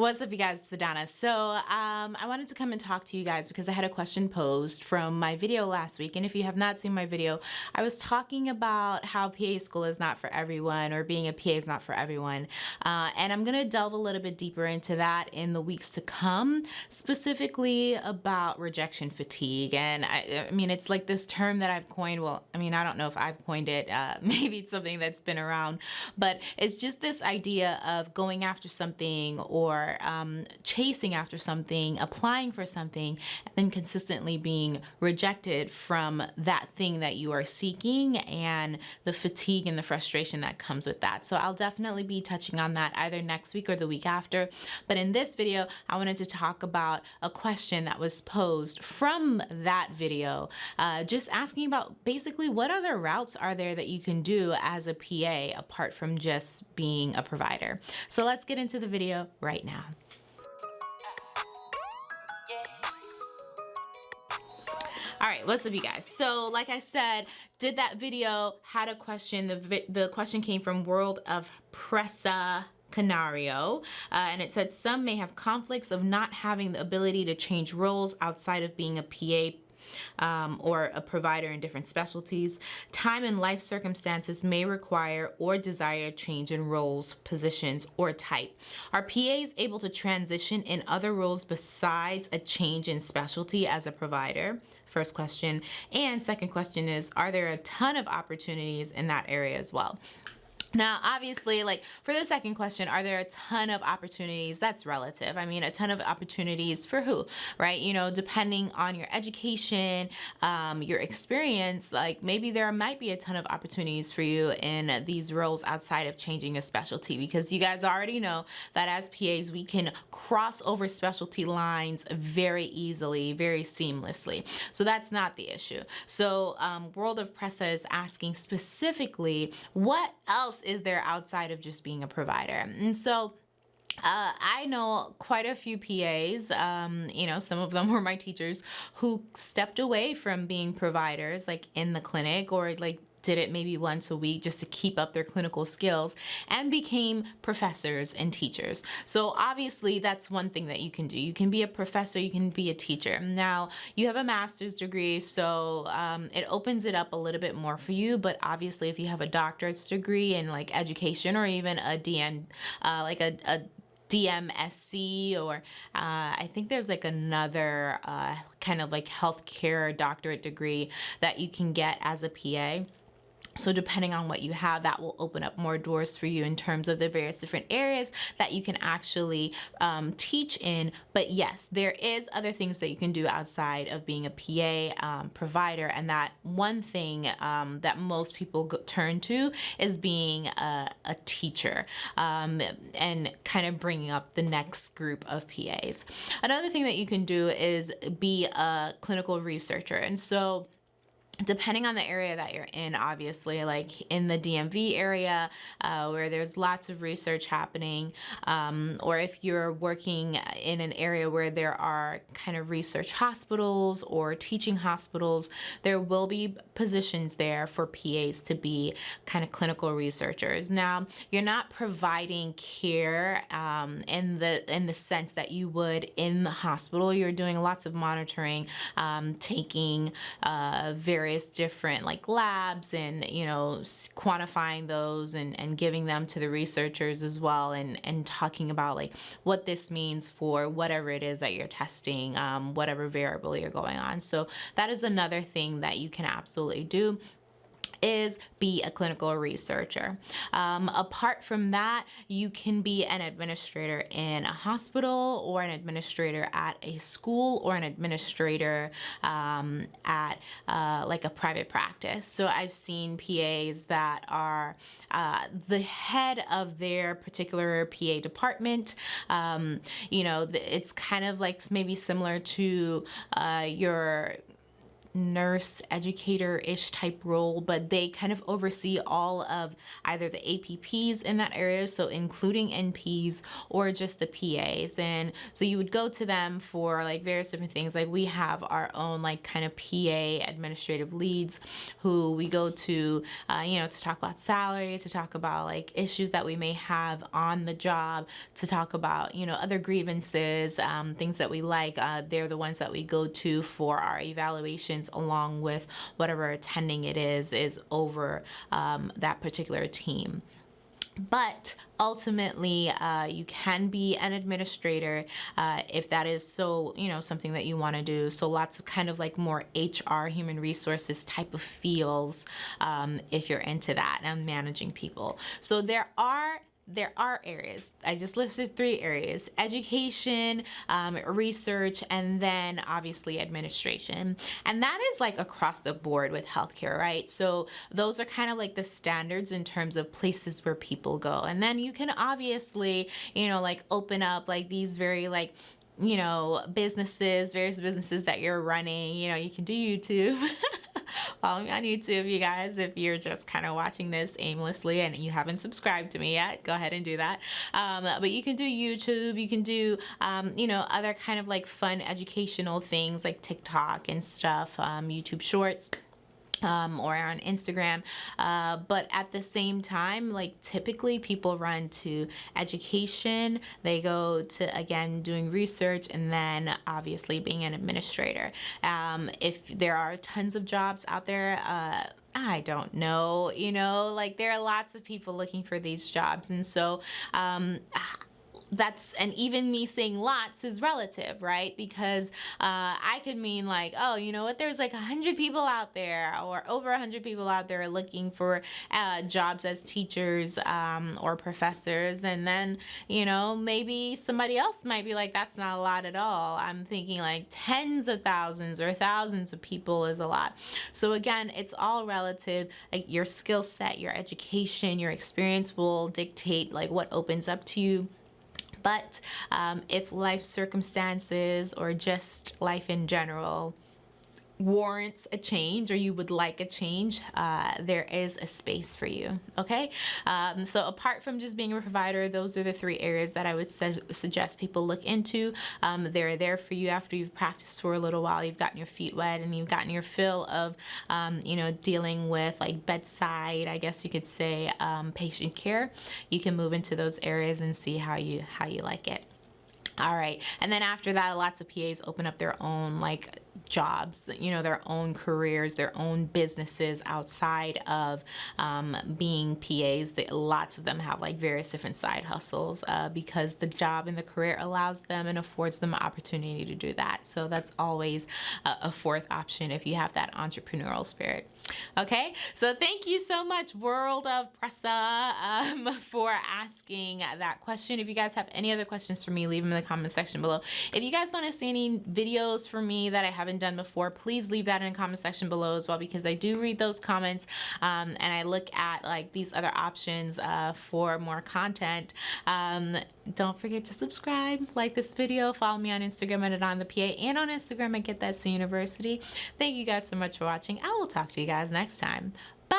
What's up you guys, it's Adana. So um, I wanted to come and talk to you guys because I had a question posed from my video last week. And if you have not seen my video, I was talking about how PA school is not for everyone or being a PA is not for everyone. Uh, and I'm gonna delve a little bit deeper into that in the weeks to come, specifically about rejection fatigue. And I, I mean it's like this term that I've coined, well I mean I don't know if I've coined it, uh, maybe it's something that's been around, but it's just this idea of going after something or um, chasing after something, applying for something, and then consistently being rejected from that thing that you are seeking and the fatigue and the frustration that comes with that. So I'll definitely be touching on that either next week or the week after. But in this video, I wanted to talk about a question that was posed from that video, uh, just asking about basically what other routes are there that you can do as a PA apart from just being a provider. So let's get into the video right now. All right, what's up you guys? So like I said, did that video, had a question. The, the question came from World of Pressa Canario, uh, and it said some may have conflicts of not having the ability to change roles outside of being a PA um, or a provider in different specialties. Time and life circumstances may require or desire change in roles, positions, or type. Are PAs able to transition in other roles besides a change in specialty as a provider? First question. And second question is, are there a ton of opportunities in that area as well? Now, obviously, like for the second question, are there a ton of opportunities? That's relative. I mean, a ton of opportunities for who, right? You know, depending on your education, um, your experience, like maybe there might be a ton of opportunities for you in these roles outside of changing a specialty because you guys already know that as PAs, we can cross over specialty lines very easily, very seamlessly. So that's not the issue. So um, World of Pressa is asking specifically, what else else is there outside of just being a provider? And so uh, I know quite a few PAs, um, you know, some of them were my teachers who stepped away from being providers like in the clinic or like did it maybe once a week just to keep up their clinical skills and became professors and teachers. So obviously that's one thing that you can do. You can be a professor, you can be a teacher. Now you have a master's degree so um, it opens it up a little bit more for you but obviously if you have a doctorate's degree in like education or even a DN, uh, like a, a DMSC or uh, I think there's like another uh, kind of like healthcare doctorate degree that you can get as a PA. So depending on what you have, that will open up more doors for you in terms of the various different areas that you can actually um, teach in. But yes, there is other things that you can do outside of being a PA um, provider. And that one thing um, that most people turn to is being a, a teacher um, and kind of bringing up the next group of PAs. Another thing that you can do is be a clinical researcher. And so depending on the area that you're in obviously like in the DMV area uh, where there's lots of research happening um, or if you're working in an area where there are kind of research hospitals or teaching hospitals there will be positions there for PAs to be kind of clinical researchers. Now you're not providing care um, in the in the sense that you would in the hospital. You're doing lots of monitoring um, taking uh, very various different like labs and you know quantifying those and, and giving them to the researchers as well and and talking about like what this means for whatever it is that you're testing um, whatever variable you're going on. So that is another thing that you can absolutely do is be a clinical researcher. Um, apart from that, you can be an administrator in a hospital or an administrator at a school or an administrator um, at uh, like a private practice. So I've seen PAs that are uh, the head of their particular PA department. Um, you know, it's kind of like maybe similar to uh, your nurse educator-ish type role but they kind of oversee all of either the APPs in that area so including NPs or just the PAs and so you would go to them for like various different things. Like we have our own like kind of PA administrative leads who we go to uh, you know to talk about salary to talk about like issues that we may have on the job to talk about you know other grievances um, things that we like. Uh, they're the ones that we go to for our evaluations along with whatever attending it is is over um, that particular team. But ultimately uh, you can be an administrator uh, if that is so you know something that you want to do. So lots of kind of like more HR human resources type of feels um, if you're into that and managing people. So there are there are areas. I just listed three areas, education, um, research, and then obviously administration. And that is like across the board with healthcare, right? So those are kind of like the standards in terms of places where people go. And then you can obviously, you know, like open up like these very like you know, businesses, various businesses that you're running, you know, you can do YouTube. Follow me on YouTube, you guys, if you're just kind of watching this aimlessly and you haven't subscribed to me yet, go ahead and do that. Um, but you can do YouTube, you can do, um, you know, other kind of like fun educational things like TikTok and stuff, um, YouTube Shorts um, or on Instagram. Uh, but at the same time, like typically people run to education, they go to again doing research, and then obviously being an administrator. Um, if there are tons of jobs out there, uh, I don't know, you know, like there are lots of people looking for these jobs. And so um, that's and even me saying lots is relative right? Because uh, I could mean like oh you know what? There's like a hundred people out there or over a hundred people out there looking for uh, jobs as teachers um, or professors. And then you know maybe somebody else might be like that's not a lot at all. I'm thinking like tens of thousands or thousands of people is a lot. So again it's all relative. Like your skill set your education your experience will dictate like what opens up to you but um, if life circumstances or just life in general warrants a change or you would like a change, uh, there is a space for you, okay? Um, so apart from just being a provider, those are the three areas that I would su suggest people look into. Um, they're there for you after you've practiced for a little while, you've gotten your feet wet and you've gotten your fill of, um, you know, dealing with like bedside, I guess you could say, um, patient care. You can move into those areas and see how you, how you like it. All right, and then after that, lots of PAs open up their own like jobs, you know, their own careers, their own businesses outside of um, being PAs. They, lots of them have like various different side hustles uh, because the job and the career allows them and affords them opportunity to do that. So that's always a, a fourth option if you have that entrepreneurial spirit. Okay, so thank you so much, World of Pressa, um, for asking that question. If you guys have any other questions for me, leave them in the comment section below. If you guys want to see any videos for me that I haven't haven't done before, please leave that in the comment section below as well because I do read those comments um, and I look at like these other options uh, for more content. Um, don't forget to subscribe, like this video, follow me on Instagram at on the PA and on Instagram at Get That C University. Thank you guys so much for watching. I will talk to you guys next time. Bye.